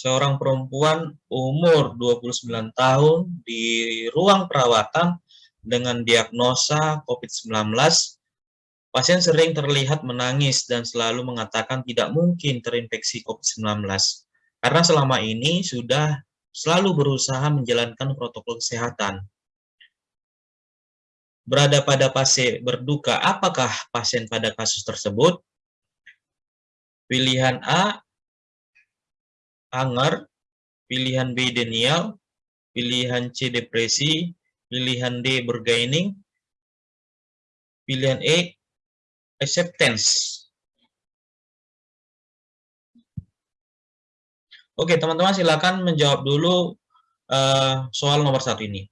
seorang perempuan umur 29 tahun di ruang perawatan dengan diagnosa COVID-19. Pasien sering terlihat menangis dan selalu mengatakan tidak mungkin terinfeksi COVID-19 karena selama ini sudah selalu berusaha menjalankan protokol kesehatan. Berada pada fase berduka, apakah pasien pada kasus tersebut? Pilihan A, anger, pilihan B, denial, pilihan C, depresi, pilihan D, bergaining, pilihan E, acceptance. Oke, teman-teman silakan menjawab dulu uh, soal nomor satu ini.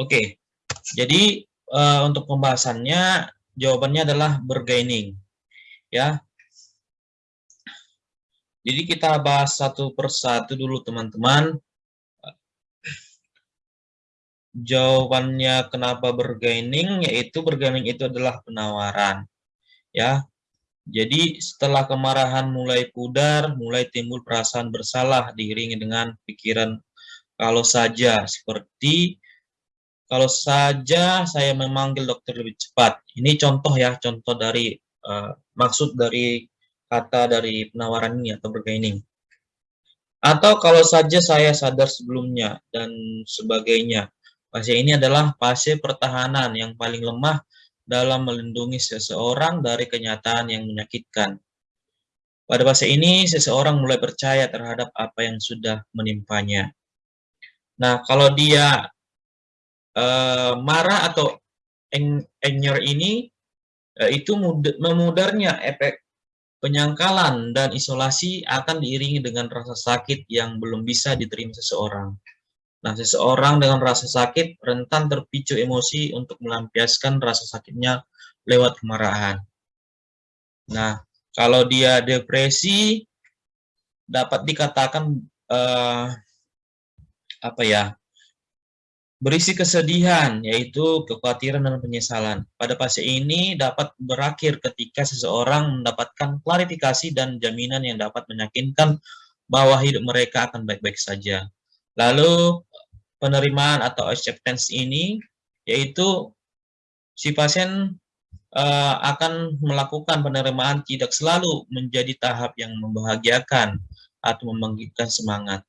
Oke, jadi uh, untuk pembahasannya jawabannya adalah bergaining. Ya. Jadi kita bahas satu persatu dulu teman-teman. Jawabannya kenapa bergaining yaitu bergaining itu adalah penawaran. Ya. Jadi setelah kemarahan mulai pudar, mulai timbul perasaan bersalah diiringi dengan pikiran kalau saja seperti kalau saja saya memanggil dokter lebih cepat. Ini contoh ya, contoh dari uh, maksud dari kata dari penawaran ini atau bergaining. Atau kalau saja saya sadar sebelumnya dan sebagainya. Fase ini adalah fase pertahanan yang paling lemah dalam melindungi seseorang dari kenyataan yang menyakitkan. Pada fase ini, seseorang mulai percaya terhadap apa yang sudah menimpanya. Nah, kalau dia uh, marah atau anger ini uh, itu memudarnya efek penyangkalan dan isolasi akan diiringi dengan rasa sakit yang belum bisa diterima seseorang. Nah, seseorang dengan rasa sakit rentan terpicu emosi untuk melampiaskan rasa sakitnya lewat kemarahan. Nah, kalau dia depresi dapat dikatakan uh, apa ya? Berisi kesedihan, yaitu kekhawatiran dan penyesalan. Pada fase ini dapat berakhir ketika seseorang mendapatkan klarifikasi dan jaminan yang dapat meyakinkan bahwa hidup mereka akan baik-baik saja. Lalu penerimaan atau acceptance ini, yaitu si pasien uh, akan melakukan penerimaan tidak selalu menjadi tahap yang membahagiakan atau membangkitkan semangat.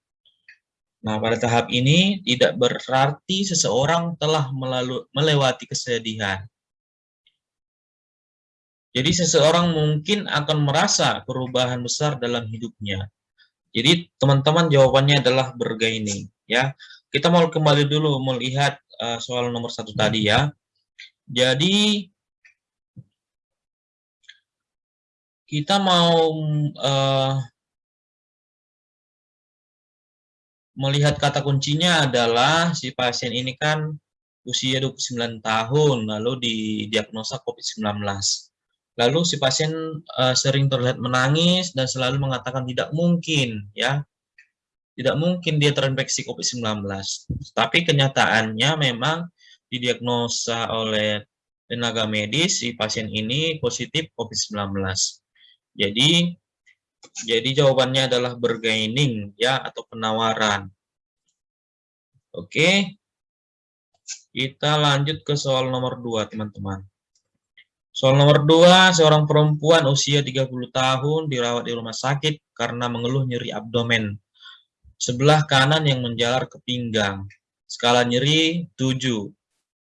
Nah, pada tahap ini tidak berarti seseorang telah melalu, melewati kesedihan. Jadi seseorang mungkin akan merasa perubahan besar dalam hidupnya. Jadi teman-teman jawabannya adalah bergaining. Ya, kita mau kembali dulu melihat uh, soal nomor satu tadi ya. Jadi kita mau uh, melihat kata kuncinya adalah si pasien ini kan usia 29 tahun, lalu didiagnosa COVID-19. Lalu si pasien uh, sering terlihat menangis dan selalu mengatakan tidak mungkin, ya. Tidak mungkin dia terinfeksi COVID-19. Tapi kenyataannya memang didiagnosa oleh tenaga medis si pasien ini positif COVID-19. Jadi jadi jawabannya adalah bergaining ya atau penawaran. Oke. Kita lanjut ke soal nomor 2, teman-teman. Soal nomor 2, seorang perempuan usia 30 tahun dirawat di rumah sakit karena mengeluh nyeri abdomen. Sebelah kanan yang menjalar ke pinggang. Skala nyeri 7.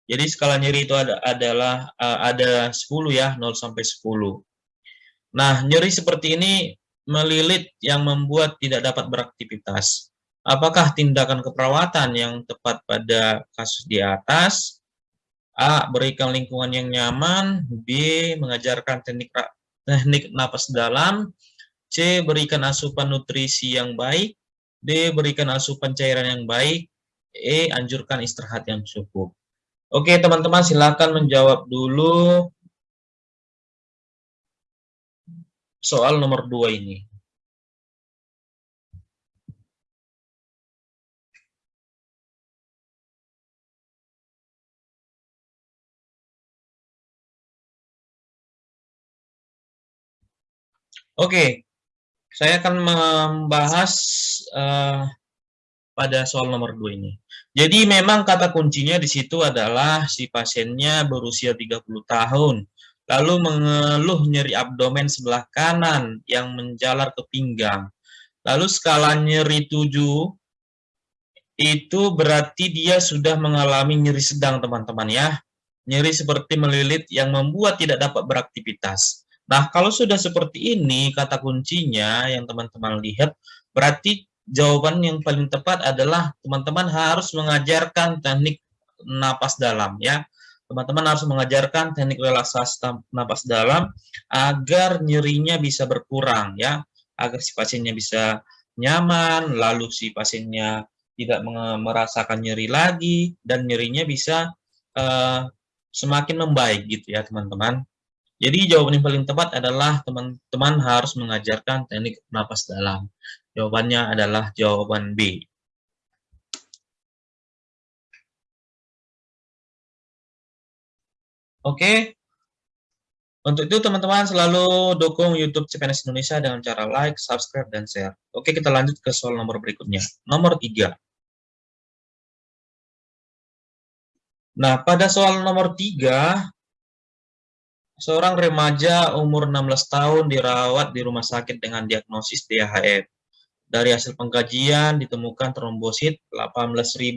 Jadi skala nyeri itu ada, adalah uh, ada 10 ya, 0 sampai 10. Nah, nyeri seperti ini melilit yang membuat tidak dapat beraktivitas. Apakah tindakan keperawatan yang tepat pada kasus di atas? A. Berikan lingkungan yang nyaman. B. Mengajarkan teknik teknik napas dalam. C. Berikan asupan nutrisi yang baik. D. Berikan asupan cairan yang baik. E. Anjurkan istirahat yang cukup. Oke, teman-teman silakan menjawab dulu soal nomor dua ini. Oke, saya akan membahas uh, pada soal nomor 2 ini. Jadi memang kata kuncinya di situ adalah si pasiennya berusia 30 tahun, lalu mengeluh nyeri abdomen sebelah kanan yang menjalar ke pinggang. Lalu skala nyeri 7 itu berarti dia sudah mengalami nyeri sedang teman-teman ya. Nyeri seperti melilit yang membuat tidak dapat beraktivitas. Nah, kalau sudah seperti ini, kata kuncinya yang teman-teman lihat, berarti jawaban yang paling tepat adalah teman-teman harus mengajarkan teknik napas dalam ya. Teman-teman harus mengajarkan teknik relaksasi napas dalam agar nyerinya bisa berkurang ya, agar si pasiennya bisa nyaman, lalu si pasiennya tidak merasakan nyeri lagi dan nyerinya bisa uh, semakin membaik gitu ya teman-teman. Jadi jawaban yang paling tepat adalah teman-teman harus mengajarkan teknik napas dalam. Jawabannya adalah jawaban B. Oke. Untuk itu teman-teman selalu dukung YouTube CPNS Indonesia dengan cara like, subscribe, dan share. Oke, kita lanjut ke soal nomor berikutnya. Nomor 3. Nah, pada soal nomor 3, Seorang remaja umur 16 tahun dirawat di rumah sakit dengan diagnosis DHF. Dari hasil pengkajian ditemukan trombosit 18.000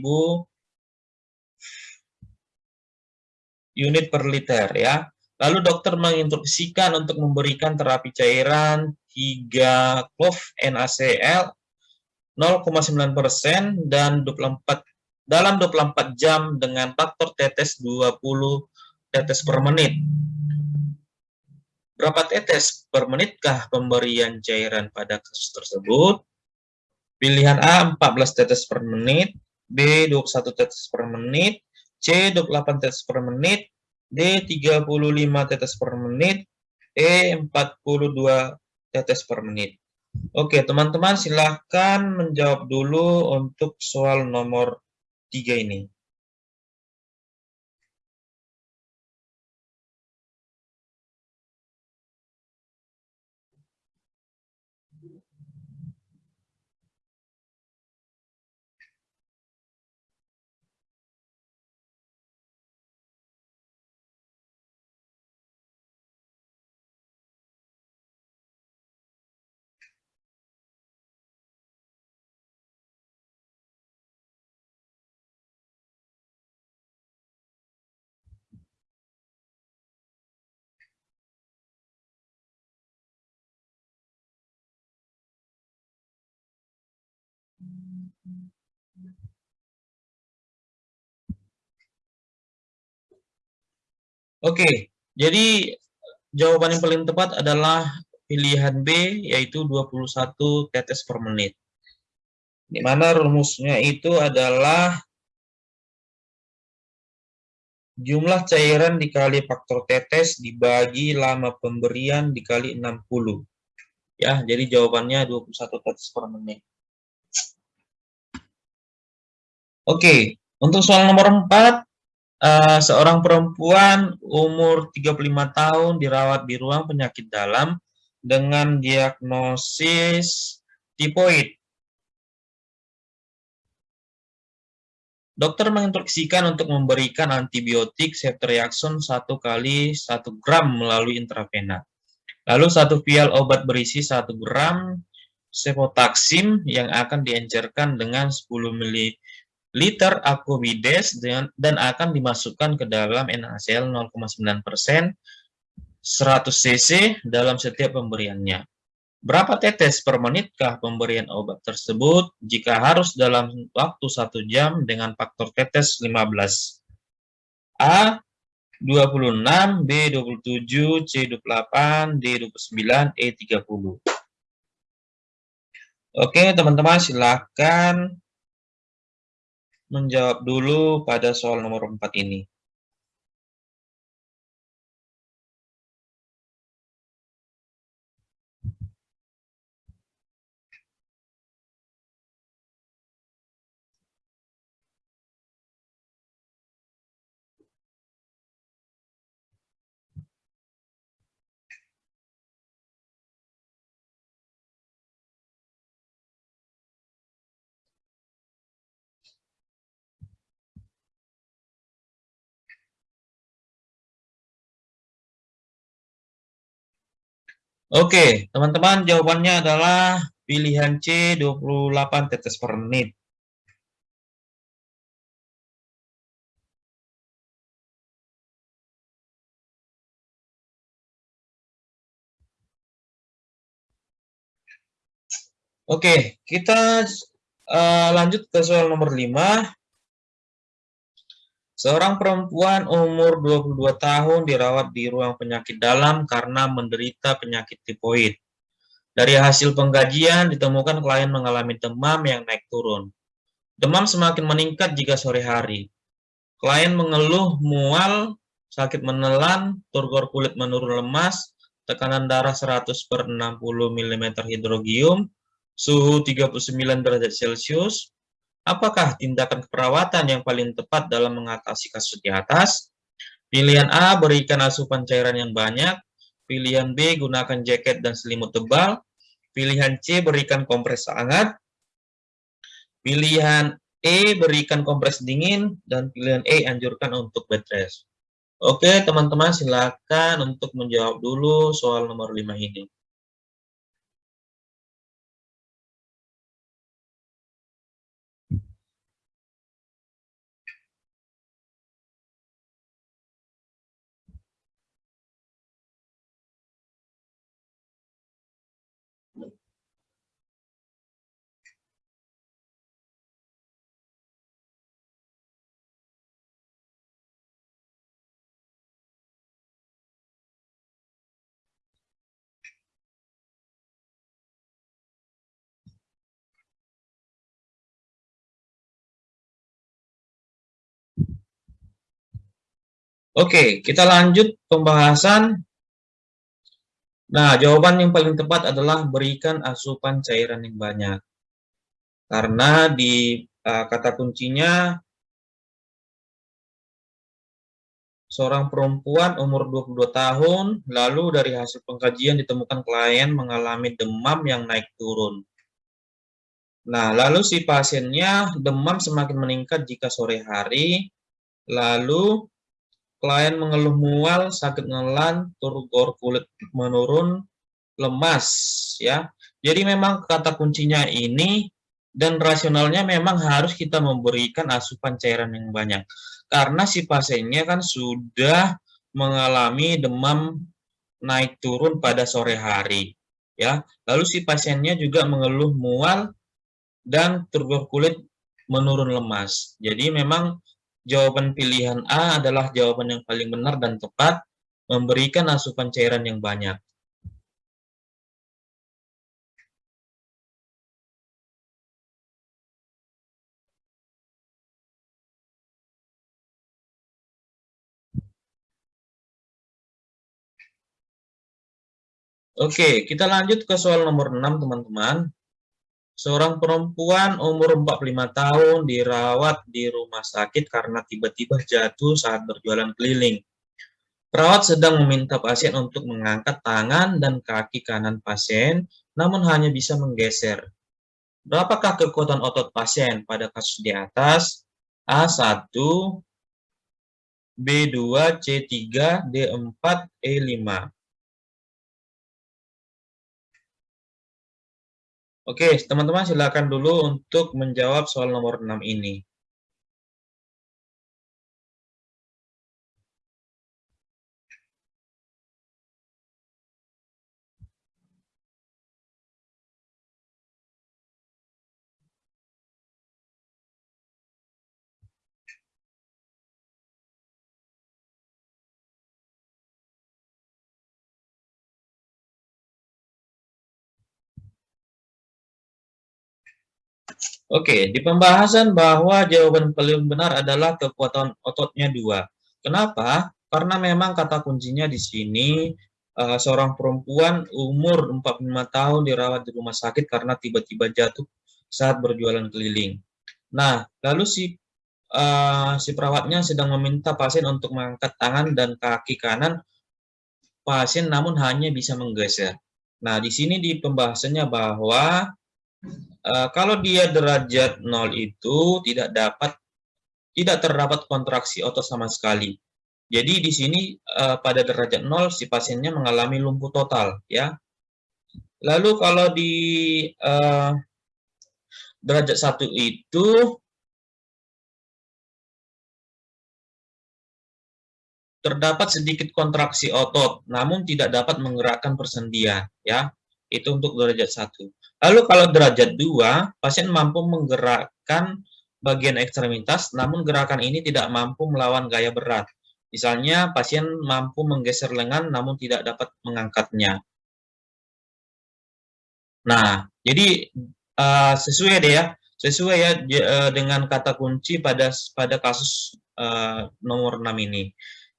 unit per liter ya. Lalu dokter menginstruksikan untuk memberikan terapi cairan 3 clove NaCl 0,9% dan 24 dalam 24 jam dengan faktor tetes 20 tetes per menit Berapa tetes per menitkah pemberian cairan pada kasus tersebut? Pilihan A 14 tetes per menit, B 21 tetes per menit, C 28 tetes per menit, D 35 tetes per menit, E 42 tetes per menit. Oke, teman-teman silahkan menjawab dulu untuk soal nomor 3 ini. Oke, jadi jawaban yang paling tepat adalah pilihan B, yaitu 21 tetes per menit. Di mana rumusnya itu adalah jumlah cairan dikali faktor tetes dibagi lama pemberian dikali 60. Ya, jadi jawabannya 21 tetes per menit. Oke, untuk soal nomor 4, uh, seorang perempuan umur 35 tahun dirawat di ruang penyakit dalam dengan diagnosis tipoid. Dokter menginstruksikan untuk memberikan antibiotik ceftriaxone 1 kali 1 gram melalui intravena. Lalu satu vial obat berisi 1 gram cefotaxim yang akan diencerkan dengan 10 ml liter aquavides dan akan dimasukkan ke dalam NaCl 0,9% 100 cc dalam setiap pemberiannya. Berapa tetes per menitkah pemberian obat tersebut jika harus dalam waktu satu jam dengan faktor tetes 15? A. 26, B. 27, C. 28, D. 29, E. 30. Oke, teman-teman silakan menjawab dulu pada soal nomor 4 ini. Oke, teman-teman jawabannya adalah pilihan C 28 tetes per menit. Oke, kita uh, lanjut ke soal nomor 5. Seorang perempuan umur 22 tahun dirawat di ruang penyakit dalam karena menderita penyakit tipoid. Dari hasil pengkajian ditemukan klien mengalami demam yang naik turun. Demam semakin meningkat jika sore hari. Klien mengeluh mual, sakit menelan, turgor kulit menurun lemas, tekanan darah 100 per 60 mm hidrogium, suhu 39 derajat Celcius, apakah tindakan keperawatan yang paling tepat dalam mengatasi kasus di atas? Pilihan A, berikan asupan cairan yang banyak. Pilihan B, gunakan jaket dan selimut tebal. Pilihan C, berikan kompres hangat. Pilihan E, berikan kompres dingin. Dan pilihan E, anjurkan untuk bed rest. Oke, teman-teman silakan untuk menjawab dulu soal nomor 5 ini. Oke, kita lanjut pembahasan. Nah, jawaban yang paling tepat adalah berikan asupan cairan yang banyak. Karena di uh, kata kuncinya seorang perempuan umur 22 tahun, lalu dari hasil pengkajian ditemukan klien mengalami demam yang naik turun. Nah, lalu si pasiennya demam semakin meningkat jika sore hari, lalu klien mengeluh mual, sakit ngelan, turgor kulit menurun, lemas, ya. Jadi memang kata kuncinya ini dan rasionalnya memang harus kita memberikan asupan cairan yang banyak. Karena si pasiennya kan sudah mengalami demam naik turun pada sore hari, ya. Lalu si pasiennya juga mengeluh mual dan turgor kulit menurun lemas. Jadi memang Jawaban pilihan A adalah jawaban yang paling benar dan tepat, memberikan asupan cairan yang banyak. Oke, kita lanjut ke soal nomor 6, teman-teman. Seorang perempuan umur 45 tahun dirawat di rumah sakit karena tiba-tiba jatuh saat berjualan keliling. Perawat sedang meminta pasien untuk mengangkat tangan dan kaki kanan pasien, namun hanya bisa menggeser. Berapakah kekuatan otot pasien pada kasus di atas? A1, B2, C3, D4, E5. Oke, teman-teman silakan dulu untuk menjawab soal nomor 6 ini. Oke, di pembahasan bahwa jawaban paling benar adalah kekuatan ototnya dua. Kenapa? Karena memang kata kuncinya di sini uh, seorang perempuan umur 45 tahun dirawat di rumah sakit karena tiba-tiba jatuh saat berjualan keliling. Nah, lalu si uh, si perawatnya sedang meminta pasien untuk mengangkat tangan dan kaki kanan pasien namun hanya bisa menggeser. Nah, di sini di pembahasannya bahwa Uh, kalau dia derajat 0 itu tidak dapat tidak terdapat kontraksi otot sama sekali. Jadi di sini uh, pada derajat 0 si pasiennya mengalami lumpuh total ya. Lalu kalau di uh, derajat satu itu terdapat sedikit kontraksi otot, namun tidak dapat menggerakkan persendian, ya. Itu untuk derajat satu. Lalu kalau derajat dua, pasien mampu menggerakkan bagian ekstremitas, namun gerakan ini tidak mampu melawan gaya berat. Misalnya, pasien mampu menggeser lengan namun tidak dapat mengangkatnya. Nah, jadi uh, sesuai deh ya, sesuai ya uh, dengan kata kunci pada pada kasus uh, nomor 6 ini.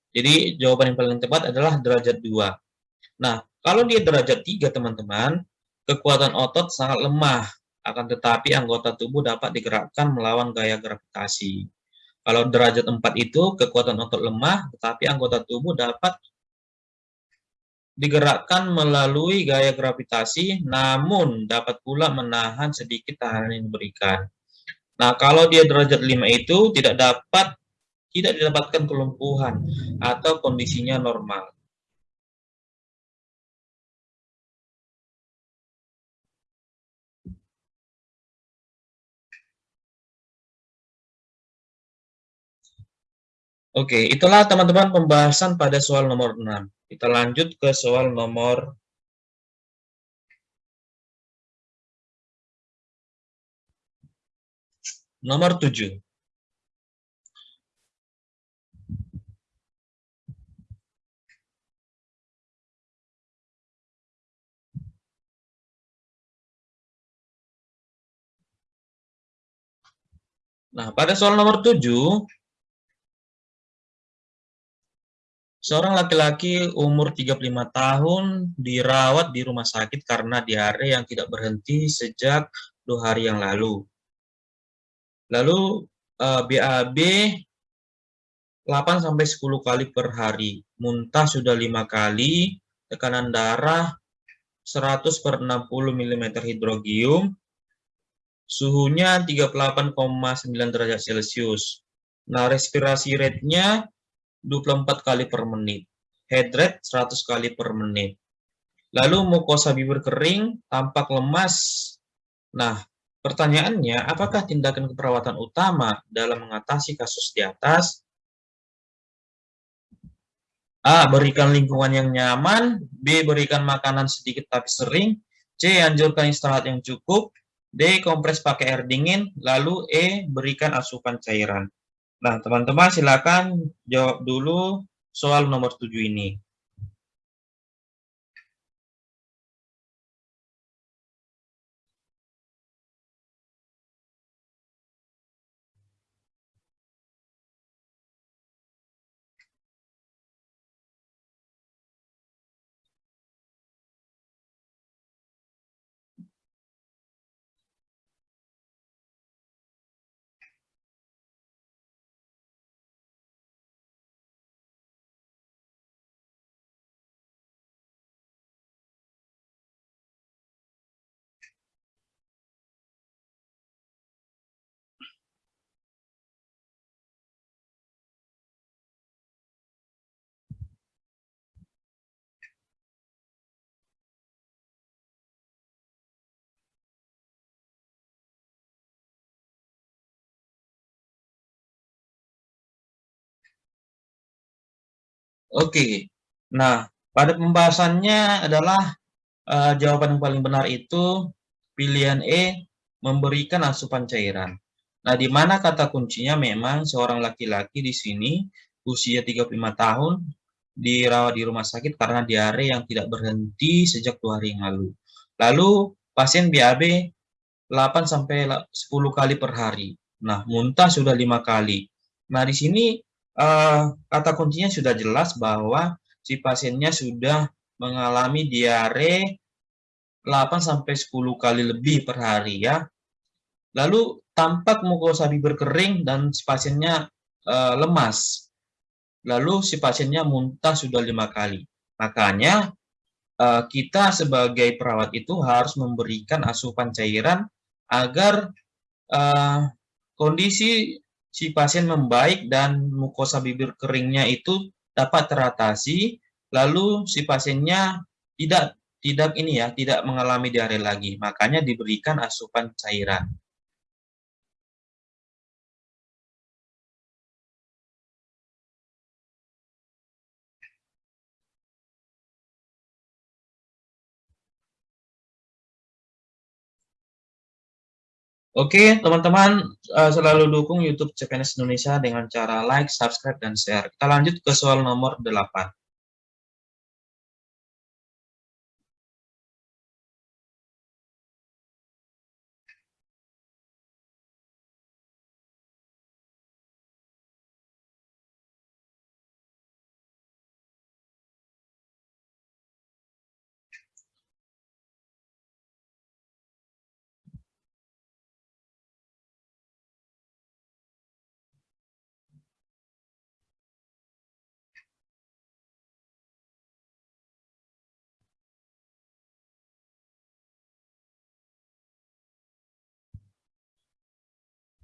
Jadi jawaban yang paling tepat adalah derajat 2. Nah, kalau dia derajat 3 teman-teman, kekuatan otot sangat lemah, akan tetapi anggota tubuh dapat digerakkan melawan gaya gravitasi. Kalau derajat 4 itu kekuatan otot lemah, tetapi anggota tubuh dapat digerakkan melalui gaya gravitasi, namun dapat pula menahan sedikit tahanan yang diberikan. Nah, kalau dia derajat 5 itu tidak dapat tidak didapatkan kelumpuhan atau kondisinya normal. Oke, itulah teman-teman pembahasan pada soal nomor 6. Kita lanjut ke soal nomor nomor 7. Nah, pada soal nomor 7, Seorang laki-laki umur 35 tahun dirawat di rumah sakit karena diare yang tidak berhenti sejak dua hari yang lalu. Lalu uh, BAB 8 sampai 10 kali per hari, muntah sudah lima kali, tekanan darah 100 per 60 mm hidrogium, suhunya 38,9 derajat Celcius. Nah, respirasi rate-nya 24 kali per menit. Head rate 100 kali per menit. Lalu mukosa bibir kering, tampak lemas. Nah, pertanyaannya, apakah tindakan keperawatan utama dalam mengatasi kasus di atas? A. Berikan lingkungan yang nyaman. B. Berikan makanan sedikit tapi sering. C. Anjurkan istirahat yang cukup. D. Kompres pakai air dingin. Lalu E. Berikan asupan cairan. Nah, teman-teman silakan jawab dulu soal nomor 7 ini. Oke. Nah, pada pembahasannya adalah uh, jawaban yang paling benar itu pilihan E memberikan asupan cairan. Nah, di mana kata kuncinya memang seorang laki-laki di sini usia 35 tahun dirawat di rumah sakit karena diare yang tidak berhenti sejak dua hari yang lalu. Lalu pasien BAB 8 sampai 10 kali per hari. Nah, muntah sudah lima kali. Nah, di sini uh, kata kuncinya sudah jelas bahwa si pasiennya sudah mengalami diare 8 sampai 10 kali lebih per hari ya. Lalu tampak mukosa bibir kering dan si pasiennya uh, lemas. Lalu si pasiennya muntah sudah lima kali. Makanya uh, kita sebagai perawat itu harus memberikan asupan cairan agar uh, kondisi si pasien membaik dan mukosa bibir keringnya itu dapat teratasi, lalu si pasiennya tidak tidak ini ya, tidak mengalami diare lagi. Makanya diberikan asupan cairan. Oke, teman-teman uh, selalu dukung YouTube CPNS Indonesia dengan cara like, subscribe, dan share. Kita lanjut ke soal nomor 8.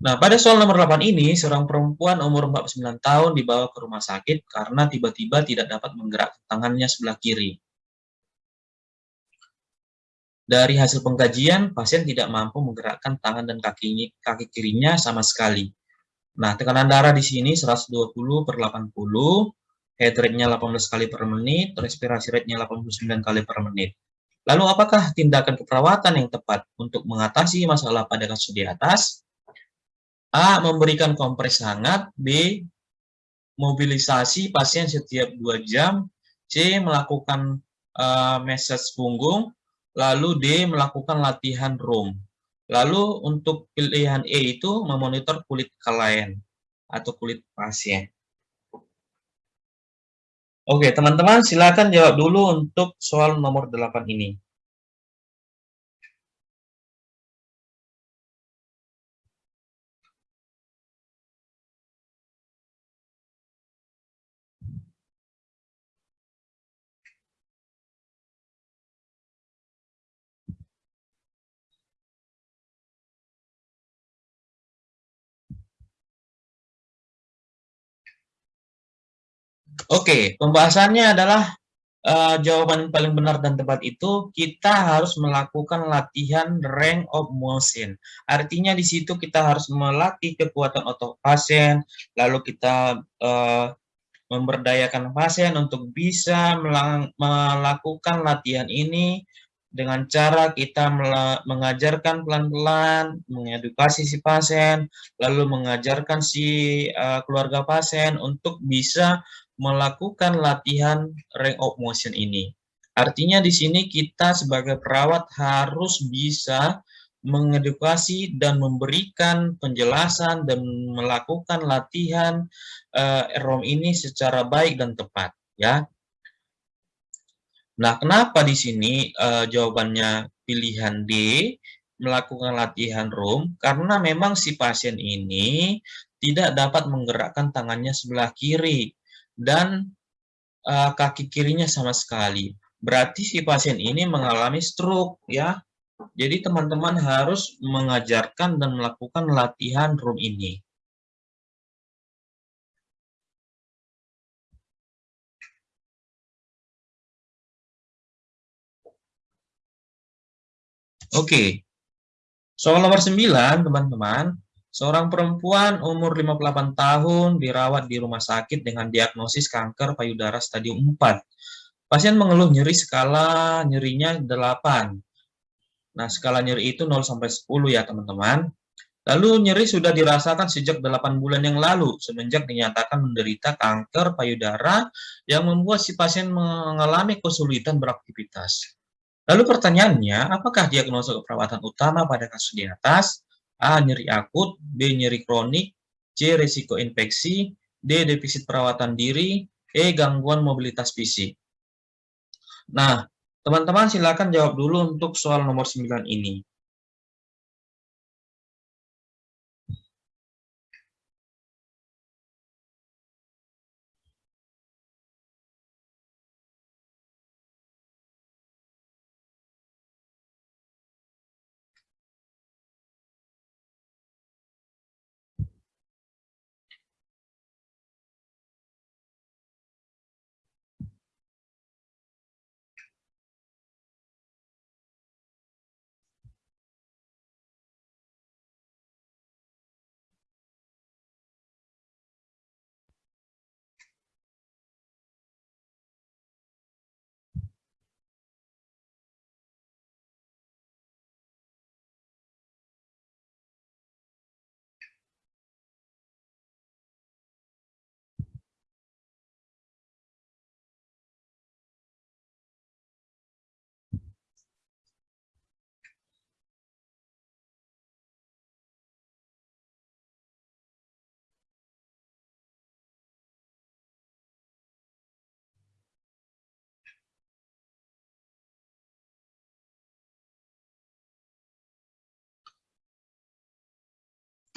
Nah, pada soal nomor 8 ini, seorang perempuan umur 49 tahun dibawa ke rumah sakit karena tiba-tiba tidak dapat menggerakkan tangannya sebelah kiri. Dari hasil pengkajian, pasien tidak mampu menggerakkan tangan dan kaki, kaki kirinya sama sekali. Nah, tekanan darah di sini 120 per 80, heart rate-nya 18 kali per menit, respirasi rate-nya 89 kali per menit. Lalu apakah tindakan keperawatan yang tepat untuk mengatasi masalah pada kasus di atas? A. Memberikan kompres hangat. B. Mobilisasi pasien setiap 2 jam. C. Melakukan uh, massage punggung. Lalu D. Melakukan latihan room. Lalu untuk pilihan E itu memonitor kulit klien atau kulit pasien. Oke, teman-teman silakan jawab dulu untuk soal nomor 8 ini. Oke, pembahasannya adalah uh, jawaban paling benar dan tepat itu kita harus melakukan latihan range of motion. Artinya di situ kita harus melatih kekuatan otot pasien, lalu kita uh, memberdayakan pasien untuk bisa melakukan latihan ini dengan cara kita mengajarkan pelan-pelan, mengedukasi si pasien, lalu mengajarkan si uh, keluarga pasien untuk bisa melakukan latihan range of motion ini. Artinya di sini kita sebagai perawat harus bisa mengedukasi dan memberikan penjelasan dan melakukan latihan uh, ROM ini secara baik dan tepat ya. Nah, kenapa di sini uh, jawabannya pilihan D melakukan latihan ROM? Karena memang si pasien ini tidak dapat menggerakkan tangannya sebelah kiri dan uh, kaki kirinya sama sekali. Berarti si pasien ini mengalami stroke ya. Jadi teman-teman harus mengajarkan dan melakukan latihan room ini. Oke. Soal nomor 9, teman-teman. Seorang perempuan umur 58 tahun dirawat di rumah sakit dengan diagnosis kanker payudara stadium 4. Pasien mengeluh nyeri skala nyerinya 8. Nah, skala nyeri itu 0 sampai 10 ya, teman-teman. Lalu nyeri sudah dirasakan sejak 8 bulan yang lalu semenjak dinyatakan menderita kanker payudara yang membuat si pasien mengalami kesulitan beraktivitas. Lalu pertanyaannya, apakah diagnosa keperawatan utama pada kasus di atas? A. Nyeri akut, B. Nyeri kronik, C. Risiko infeksi, D. Defisit perawatan diri, E. Gangguan mobilitas fisik. Nah, teman-teman silakan jawab dulu untuk soal nomor 9 ini.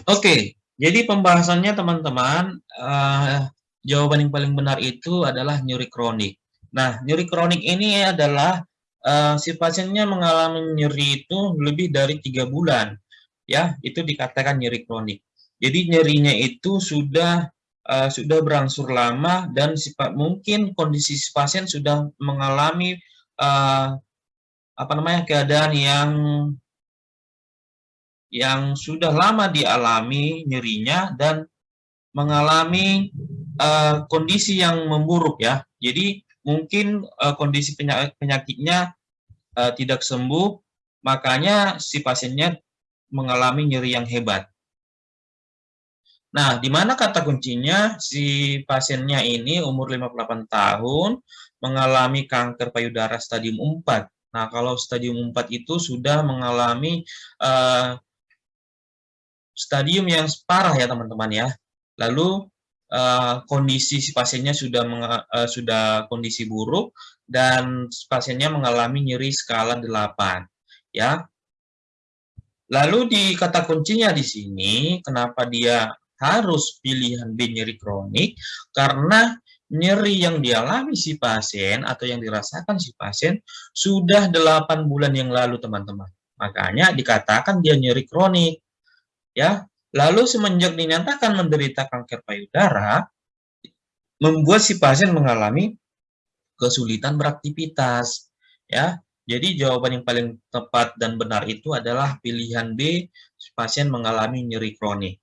Oke, jadi pembahasannya teman-teman, uh, jawaban yang paling benar itu adalah nyeri kronik. Nah, nyeri kronik ini adalah uh, si pasiennya mengalami nyeri itu lebih dari tiga bulan, ya, itu dikatakan nyeri kronik. Jadi nyerinya itu sudah uh, sudah berangsur lama dan sifat mungkin kondisi si pasien sudah mengalami uh, apa namanya keadaan yang yang sudah lama dialami nyerinya dan mengalami uh, kondisi yang memburuk ya. Jadi mungkin uh, kondisi penyakit penyakitnya uh, tidak sembuh, makanya si pasiennya mengalami nyeri yang hebat. Nah, di mana kata kuncinya si pasiennya ini umur 58 tahun mengalami kanker payudara stadium 4. Nah, kalau stadium 4 itu sudah mengalami uh, stadium yang parah ya teman-teman ya. Lalu uh, kondisi si pasiennya sudah uh, sudah kondisi buruk dan pasiennya mengalami nyeri skala 8 ya. Lalu di kata kuncinya di sini kenapa dia harus pilihan B nyeri kronik karena nyeri yang dialami si pasien atau yang dirasakan si pasien sudah 8 bulan yang lalu teman-teman. Makanya dikatakan dia nyeri kronik ya. Lalu semenjak dinyatakan menderita kanker payudara, membuat si pasien mengalami kesulitan beraktivitas, ya. Jadi jawaban yang paling tepat dan benar itu adalah pilihan B, si pasien mengalami nyeri kronik.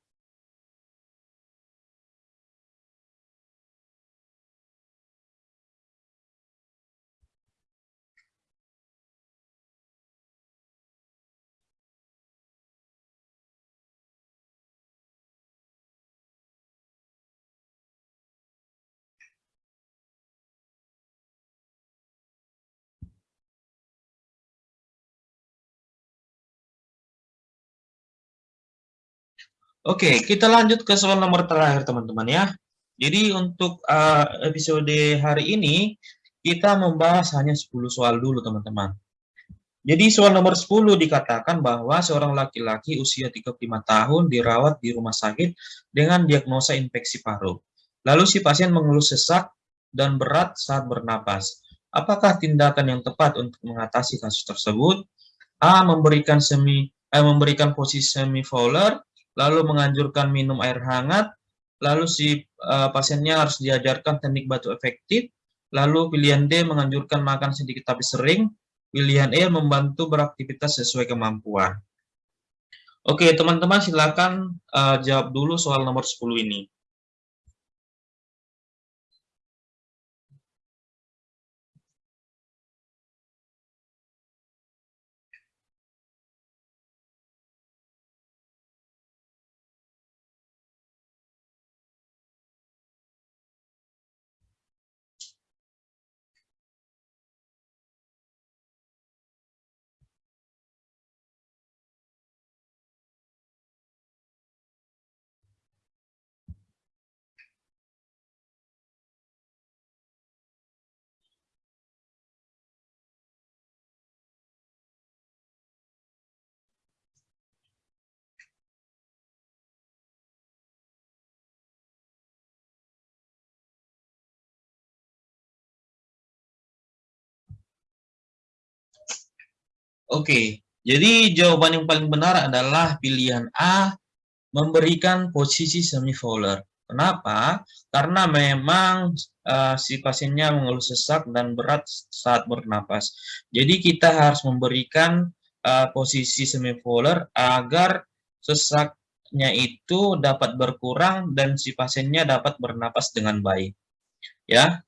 Oke, kita lanjut ke soal nomor terakhir teman-teman ya. Jadi untuk uh, episode hari ini, kita membahas hanya 10 soal dulu teman-teman. Jadi soal nomor 10 dikatakan bahwa seorang laki-laki usia 35 tahun dirawat di rumah sakit dengan diagnosa infeksi paru. Lalu si pasien mengeluh sesak dan berat saat bernapas. Apakah tindakan yang tepat untuk mengatasi kasus tersebut? A. Memberikan semi eh, memberikan posisi semi Fowler lalu menganjurkan minum air hangat, lalu si uh, pasiennya harus diajarkan teknik batu efektif, lalu pilihan D menganjurkan makan sedikit tapi sering, pilihan E membantu beraktivitas sesuai kemampuan. Oke, teman-teman silakan uh, jawab dulu soal nomor 10 ini. Oke, jadi jawaban yang paling benar adalah pilihan A, memberikan posisi semi-fowler. Kenapa? Karena memang uh, si pasiennya mengeluh sesak dan berat saat bernapas. Jadi kita harus memberikan uh, posisi semi-fowler agar sesaknya itu dapat berkurang dan si pasiennya dapat bernapas dengan baik. Ya,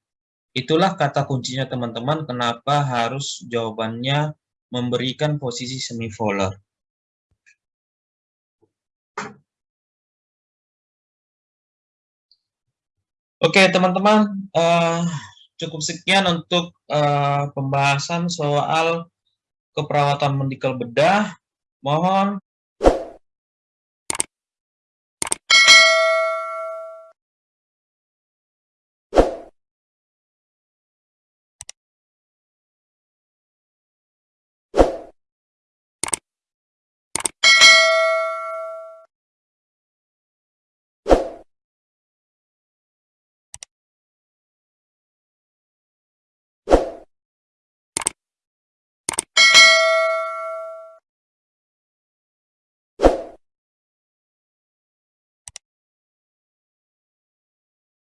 itulah kata kuncinya teman-teman kenapa harus jawabannya memberikan posisi semivolar. Oke, teman-teman, uh, cukup sekian untuk uh, pembahasan soal keperawatan medikal bedah. Mohon